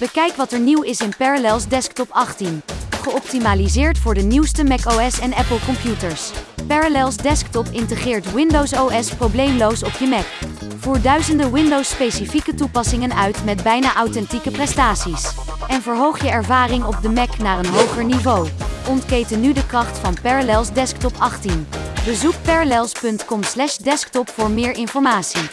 Bekijk wat er nieuw is in Parallels Desktop 18. Geoptimaliseerd voor de nieuwste macOS en Apple computers. Parallels Desktop integreert Windows OS probleemloos op je Mac. Voer duizenden Windows-specifieke toepassingen uit met bijna authentieke prestaties. En verhoog je ervaring op de Mac naar een hoger niveau. Ontketen nu de kracht van Parallels Desktop 18. Bezoek parallels.com/desktop voor meer informatie.